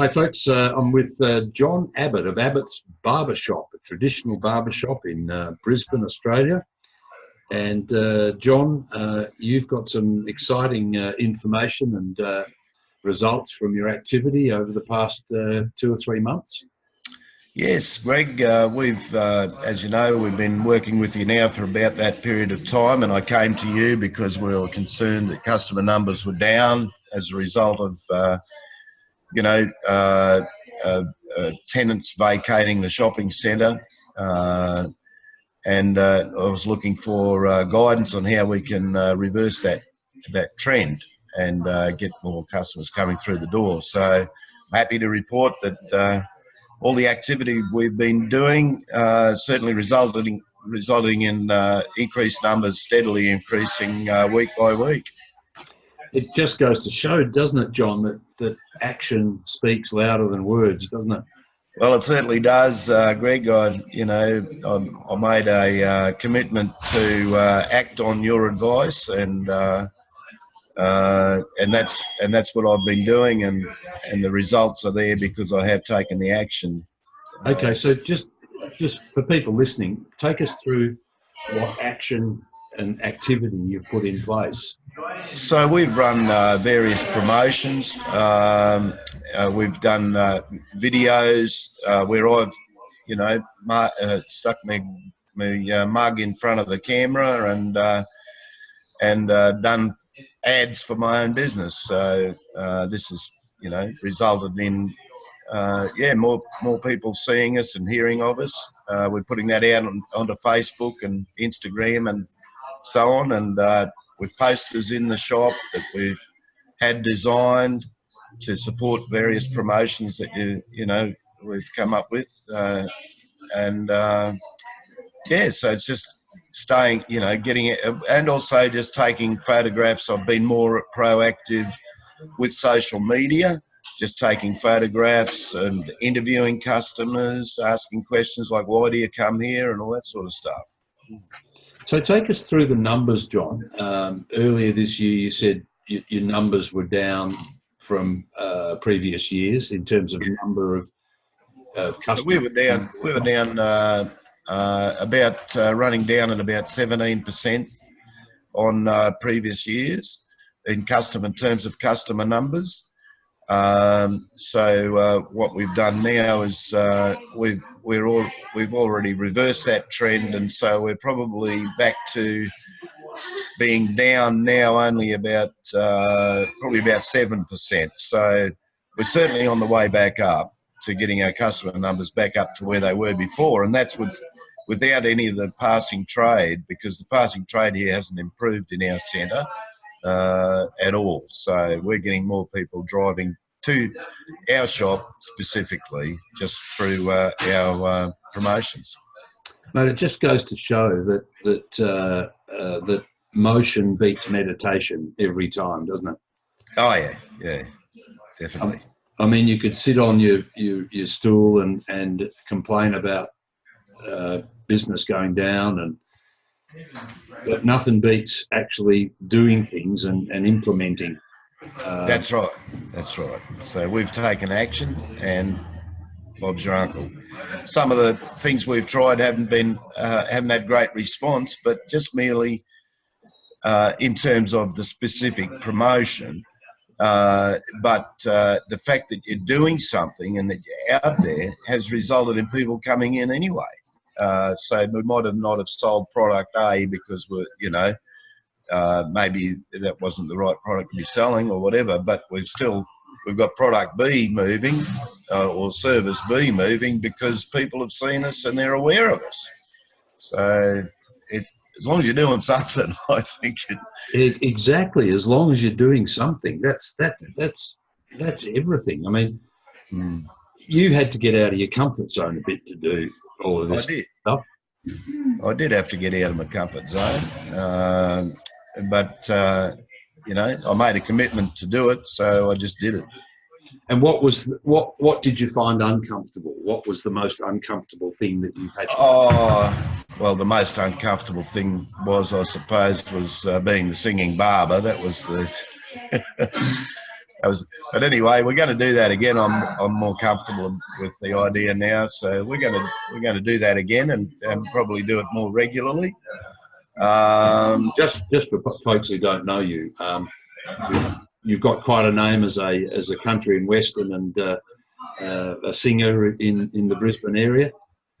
Hi, folks. Uh, I'm with uh, John Abbott of Abbott's Barbershop, a traditional barbershop in uh, Brisbane, Australia. And uh, John, uh, you've got some exciting uh, information and results from your activity over the past two or three months. Yes, Greg, we've, as you know, we've been working with you now for about that period of time, and I came to you because we were concerned that customer numbers were down as a result of, you know, uh, uh, uh, tenants vacating the shopping centre. and I was looking for guidance on how we can reverse that that trend and get more customers coming through the door. So I'm happy to report that all the activity we've been doing uh, certainly resulting resulting in uh, increased numbers, steadily increasing uh, week by week. It just goes to show, doesn't it, John, that, that action speaks louder than words, doesn't it? Well, it certainly does, uh, Greg. I, you know, I, I made a uh, commitment to uh, act on your advice, and uh, and that's and that's what I've been doing, and and the results are there because I have taken the action. Okay, so just just for people listening, take us through what action and activity you've put in place. So we've run uh, various promotions. Um, uh, we've done uh, videos uh, where I've, you know, uh, stuck my, my mug in front of the camera and and done ads for my own business. So uh, this has, you know, resulted in, uh, yeah, more more people seeing us and hearing of us. Uh, we're putting that out on, onto Facebook and Instagram and so on, and uh, with posters in the shop that we've had designed to support various promotions that you you know we've come up with, uh, and uh, yeah, so it's just staying, you know, getting it, and also just taking photographs. I've been more proactive with social media, just taking photographs and interviewing customers, asking questions like, why do you come here, and all that sort of stuff. So take us through the numbers, John. Um, earlier this year, you said your numbers were down from uh, previous years in terms of number of, of customers. So we were down. We were down uh, uh, about uh, running down at about 17% on uh, previous years in customer in terms of customer numbers. Um, so uh, what we've done now is uh, we've we're all we've already reversed that trend, and so we're probably back to being down now only about uh, probably about seven percent. So we're certainly on the way back up to getting our customer numbers back up to where they were before, and that's with without any of the passing trade because the passing trade here hasn't improved in our centre uh, at all. So we're getting more people driving to our shop specifically just through uh, our uh, promotions. Mate, it just goes to show that that uh, uh, that motion beats meditation every time, doesn't it? Oh yeah, yeah, definitely. Um, I mean, you could sit on your, your, your stool and, and complain about uh, business going down and but nothing beats actually doing things and, and implementing. Uh, That's right. That's right. So we've taken action and Bob's your uncle. Some of the things we've tried haven't been uh, haven't had great response, but just merely uh, in terms of the specific promotion. Uh, but uh, the fact that you're doing something and that you're out there has resulted in people coming in anyway. Uh, so we might have not have sold product A because we're, you know, uh, maybe that wasn't the right product to be selling or whatever, but we've still, we've got product B moving uh, or service B moving because people have seen us and they're aware of us. So it, as long as you're doing something, I think it, it, exactly. As long as you're doing something, that's that's that's that's everything. I mean, hmm. You had to get out of your comfort zone a bit to do all of this I did. stuff? I did have to get out of my comfort zone, uh, but uh, you know, I made a commitment to do it, so I just did it. And what was what? What did you find uncomfortable? What was the most uncomfortable thing that you've had? oh, well, the most uncomfortable thing was, I suppose, was uh, being the singing barber. That was the was. But anyway, we're going to do that again. I'm I'm more comfortable with the idea now, so we're going to we're going to do that again and, and probably do it more regularly. Um, just just for folks who don't know you, um, you've got quite a name as a as a country and western and uh, uh, a singer in in the Brisbane area.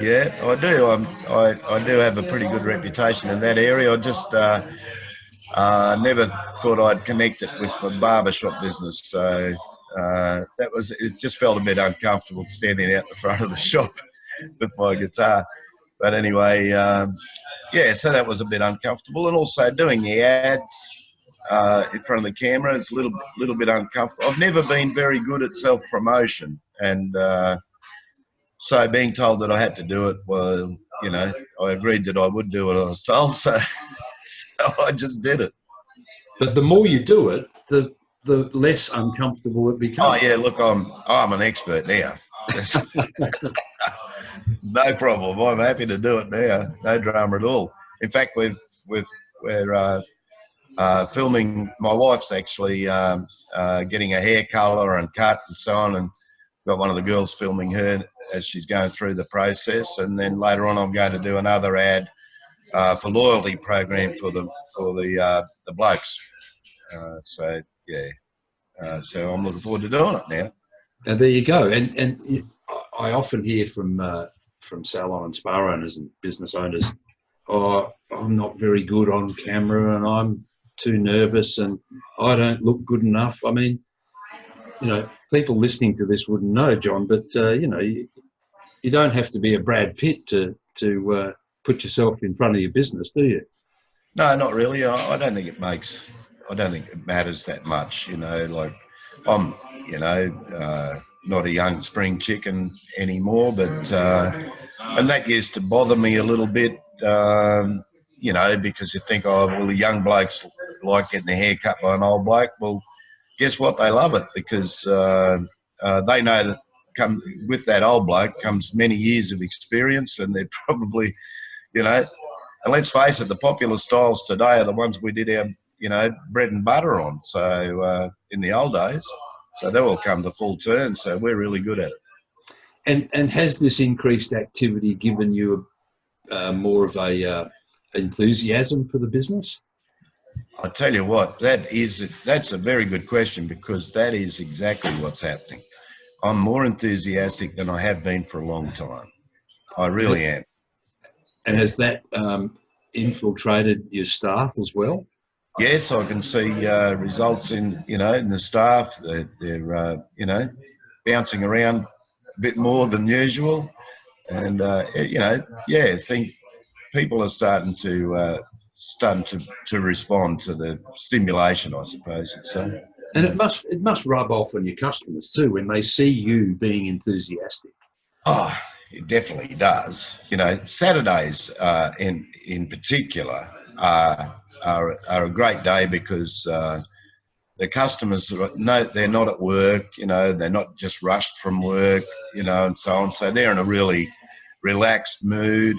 Yeah, I do. I'm, I I do have a pretty good reputation in that area. I just uh, uh, never thought I'd connect it with the barbershop business. So uh, that was it. Just felt a bit uncomfortable standing out the front of the shop with my guitar. But anyway, um, yeah. So that was a bit uncomfortable, and also doing the ads uh, in front of the camera. It's a little little bit uncomfortable. I've never been very good at self promotion, and uh, so being told that I had to do it, well, you know, I agreed that I would do what I was told. So, so I just did it. But the more you do it, the the less uncomfortable it becomes. Oh yeah, look, I'm I'm an expert now. no problem. I'm happy to do it now. No drama at all. In fact, we've we've we're uh, uh, filming. My wife's actually um, uh, getting a hair color and cut and so on, and got one of the girls filming her as she's going through the process. And then later on, I'm going to do another ad uh, for loyalty program for the for the uh, the blokes. Uh, so yeah, uh, so I'm looking forward to doing it now. And there you go. And and I often hear from from salon and spa owners and business owners, oh, I'm not very good on camera and I'm too nervous and I don't look good enough. I mean, you know, people listening to this wouldn't know, John, but uh, you know, you, you, don't have to be a Brad Pitt to to uh, put yourself in front of your business, do you? No, not really. I, I, don't think it makes. I don't think it matters that much. You know, like I'm, you know, uh, not a young spring chicken anymore, but uh, and that used to bother me a little bit. Um, you know, because you think, oh, well, the young blokes like getting their hair cut by an old bloke. Well, guess what? They love it because uh, uh, they know that come with that old bloke comes many years of experience, and they're probably, you know, and let's face it, the popular styles today are the ones we did our, you know, bread and butter on. So uh, in the old days, so they will come to full turn. So we're really good at it. And and has this increased activity given you uh, more of a uh, enthusiasm for the business? I tell you what, that is that's a very good question because that is exactly what's happening. I'm more enthusiastic than I have been for a long time. I really am. And has that um, infiltrated your staff as well? Yes, I can see uh, results in you know in the staff. They're, they're uh, you know bouncing around a bit more than usual, and uh, you know yeah, I think people are starting to uh, starting to, to respond to the stimulation, I suppose you'd. And it must it must rub off on your customers too when they see you being enthusiastic. Oh, it definitely does. You know, Saturdays uh, in in particular are, are, are a great day because uh, the customers know they're not at work. You know, they're not just rushed from work. You know, and so on. So they're in a really relaxed mood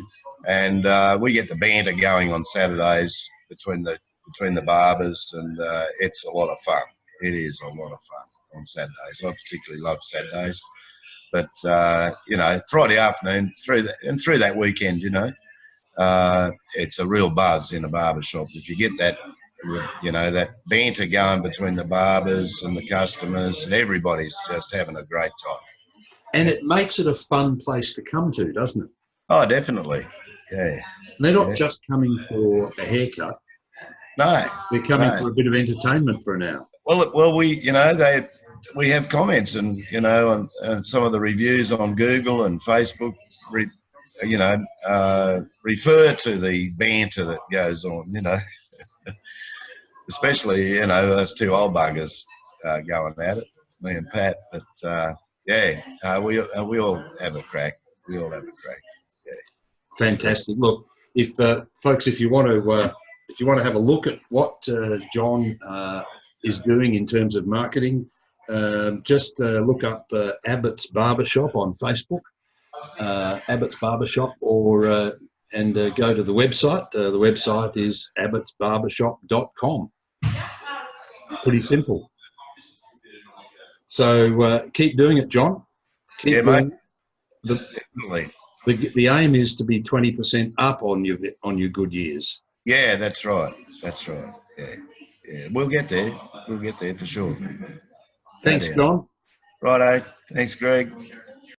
and uh, we get the banter going on Saturdays between the between the barbers, and uh, it's a lot of fun. It is a lot of fun on Saturdays. I particularly love Saturdays, but uh, you know, Friday afternoon through that and through that weekend, you know, uh, it's a real buzz in a barber shop. If you get that, you know, that banter going between the barbers and the customers, and everybody's just having a great time. And it makes it a fun place to come to, doesn't it? Oh, definitely. Yeah. They're not yeah. just coming for a haircut. No. They're coming no. for a bit of entertainment for an hour. Well, well, we, you know, they, we have comments and, you know, and, and some of the reviews on Google and Facebook, re, you know, uh, refer to the banter that goes on, you know, especially, you know, those two old buggers uh, going at it, me and Pat. But, uh, yeah, uh, we, uh, we all have a crack. We all have a crack. Yeah. Fantastic. Look, if uh, folks, if you want to, if you want to have a look at what John is doing in terms of marketing, um, just uh, look up uh, Abbott's Barbershop on Facebook, Abbott's Barbershop, or and go to the website. the website is abbottsbarbershop.com. Pretty simple. So uh, keep doing it, John. Keep Yeah, mate. The, Definitely. the, the aim is to be 20% up on your on your good years. Yeah, that's right. That's right. Yeah, yeah. We'll get there. We'll get there for sure. Thanks. John. Righto. Thanks, Greg.